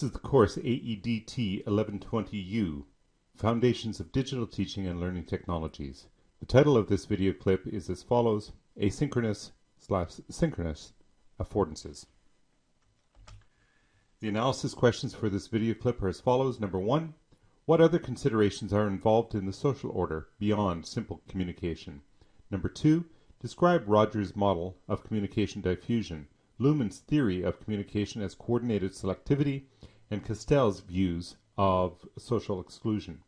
This is the course AEDT 1120U, Foundations of Digital Teaching and Learning Technologies. The title of this video clip is as follows, Asynchronous slash Synchronous Affordances. The analysis questions for this video clip are as follows. Number one, what other considerations are involved in the social order beyond simple communication? Number two, describe Rogers' model of communication diffusion Luhmann's theory of communication as coordinated selectivity, and Castells' views of social exclusion.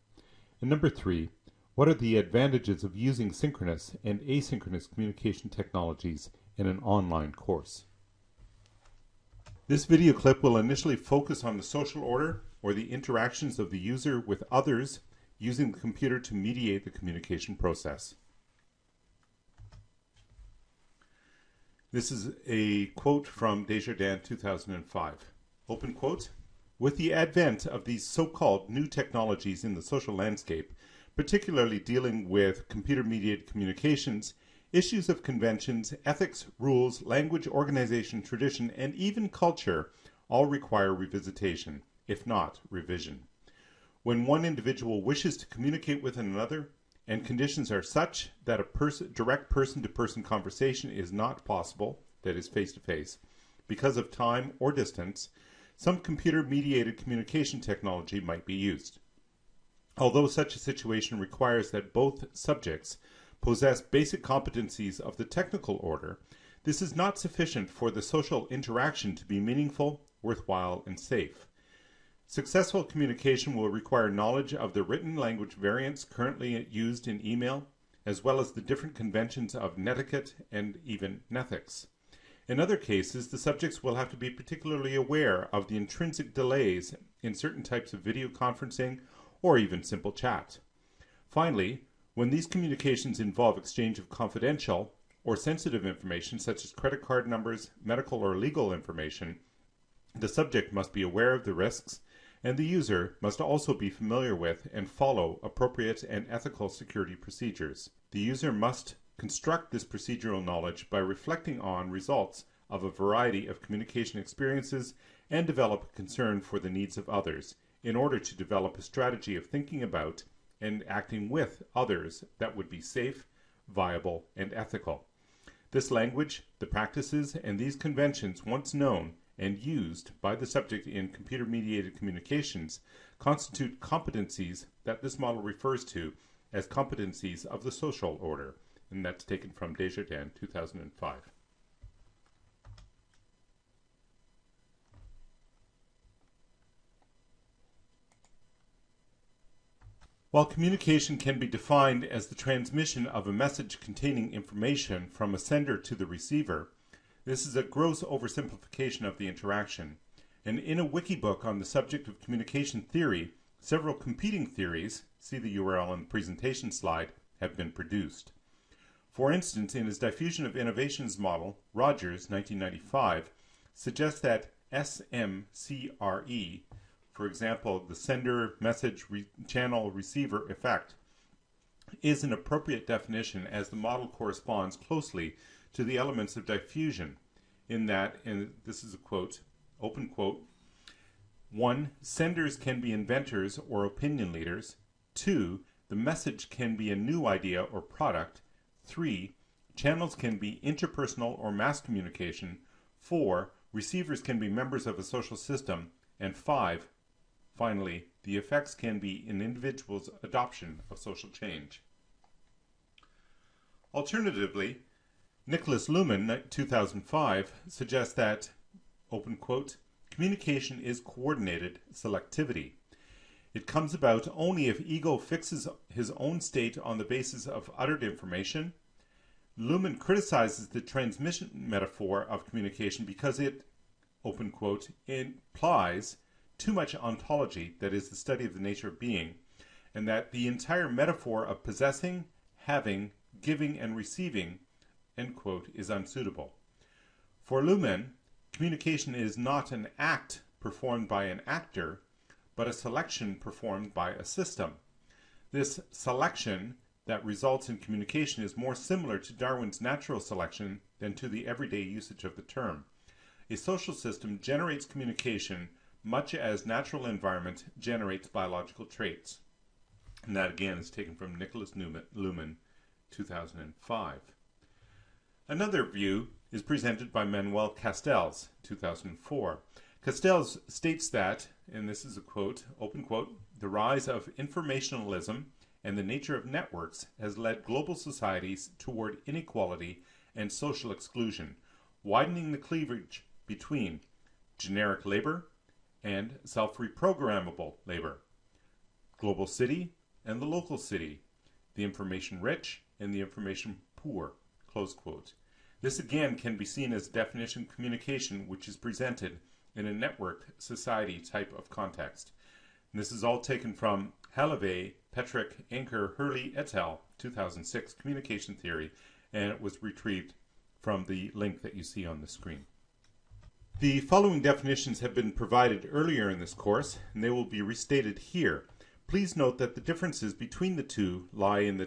And number three, what are the advantages of using synchronous and asynchronous communication technologies in an online course? This video clip will initially focus on the social order or the interactions of the user with others using the computer to mediate the communication process. This is a quote from Desjardins 2005. Open quote. With the advent of these so-called new technologies in the social landscape, particularly dealing with computer-mediated communications, issues of conventions, ethics, rules, language, organization, tradition, and even culture all require revisitation, if not revision. When one individual wishes to communicate with another, and conditions are such that a person, direct person-to-person conversation is not possible, that is face-to-face, because of time or distance, some computer-mediated communication technology might be used. Although such a situation requires that both subjects possess basic competencies of the technical order, this is not sufficient for the social interaction to be meaningful, worthwhile, and safe. Successful communication will require knowledge of the written language variants currently used in email, as well as the different conventions of netiquette and even nethics. In other cases, the subjects will have to be particularly aware of the intrinsic delays in certain types of video conferencing or even simple chat. Finally, when these communications involve exchange of confidential or sensitive information such as credit card numbers, medical or legal information, the subject must be aware of the risks and the user must also be familiar with and follow appropriate and ethical security procedures. The user must construct this procedural knowledge by reflecting on results of a variety of communication experiences and develop a concern for the needs of others in order to develop a strategy of thinking about and acting with others that would be safe, viable, and ethical. This language, the practices, and these conventions once known and used by the subject in computer-mediated communications constitute competencies that this model refers to as competencies of the social order, and that's taken from Desjardins 2005. While communication can be defined as the transmission of a message containing information from a sender to the receiver, this is a gross oversimplification of the interaction, and in a wiki book on the subject of communication theory, several competing theories, see the URL on the presentation slide, have been produced. For instance, in his diffusion of innovations model, Rogers, 1995, suggests that SMCRE, for example, the sender message re channel receiver effect, is an appropriate definition as the model corresponds closely to the elements of diffusion in that, and this is a quote, open quote, one, senders can be inventors or opinion leaders. Two, the message can be a new idea or product. Three, channels can be interpersonal or mass communication. Four, receivers can be members of a social system. And five, finally, the effects can be an individual's adoption of social change. Alternatively, Nicholas Luhmann, 2005, suggests that, open quote, communication is coordinated selectivity. It comes about only if ego fixes his own state on the basis of uttered information. Luhmann criticizes the transmission metaphor of communication because it, open quote, implies too much ontology, that is, the study of the nature of being, and that the entire metaphor of possessing, having, giving, and receiving end quote, is unsuitable. For Luhmann, communication is not an act performed by an actor, but a selection performed by a system. This selection that results in communication is more similar to Darwin's natural selection than to the everyday usage of the term. A social system generates communication much as natural environment generates biological traits. And that again is taken from Nicholas Newman, Luhmann, 2005. Another view is presented by Manuel Castells, 2004. Castells states that, and this is a quote, open quote, the rise of informationalism and the nature of networks has led global societies toward inequality and social exclusion, widening the cleavage between generic labor and self-reprogrammable labor, global city and the local city, the information rich and the information poor, close quote. This again can be seen as definition communication which is presented in a networked society type of context. And this is all taken from Halavais, Petrick, Anker, Hurley et al. 2006 Communication Theory, and it was retrieved from the link that you see on the screen. The following definitions have been provided earlier in this course, and they will be restated here. Please note that the differences between the two lie in the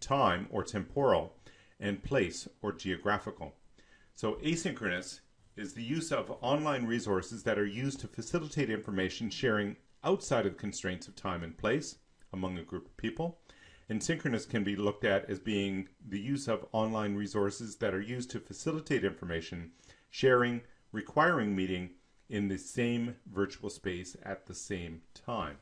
time or temporal and place or geographical. So asynchronous is the use of online resources that are used to facilitate information sharing outside of the constraints of time and place among a group of people. And synchronous can be looked at as being the use of online resources that are used to facilitate information sharing, requiring meeting in the same virtual space at the same time.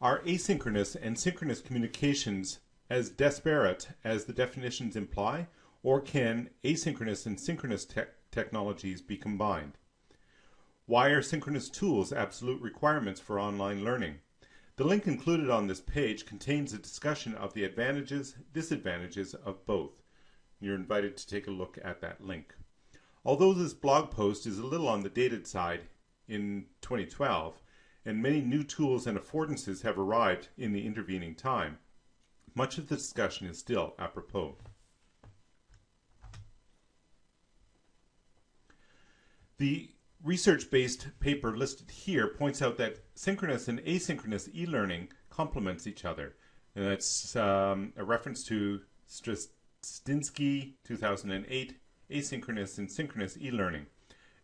Our asynchronous and synchronous communications as disparate as the definitions imply, or can asynchronous and synchronous te technologies be combined? Why are synchronous tools absolute requirements for online learning? The link included on this page contains a discussion of the advantages, disadvantages of both. You're invited to take a look at that link. Although this blog post is a little on the dated side in 2012, and many new tools and affordances have arrived in the intervening time, much of the discussion is still apropos. The research-based paper listed here points out that synchronous and asynchronous e-learning complements each other. And that's um, a reference to Hrastinski, 2008, asynchronous and synchronous e-learning.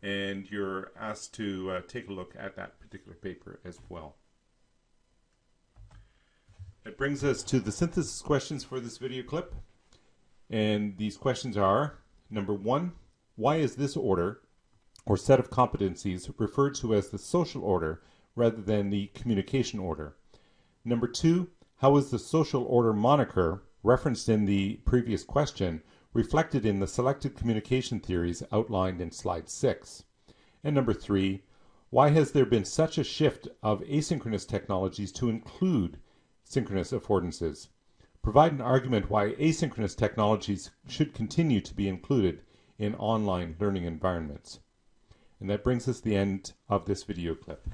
And you're asked to uh, take a look at that particular paper as well. That brings us to the synthesis questions for this video clip. And these questions are, number one, why is this order or set of competencies referred to as the social order rather than the communication order? Number two, how is the social order moniker referenced in the previous question reflected in the selected communication theories outlined in slide six? And number three, why has there been such a shift of asynchronous technologies to include synchronous affordances? Provide an argument why asynchronous technologies should continue to be included in online learning environments. And that brings us to the end of this video clip.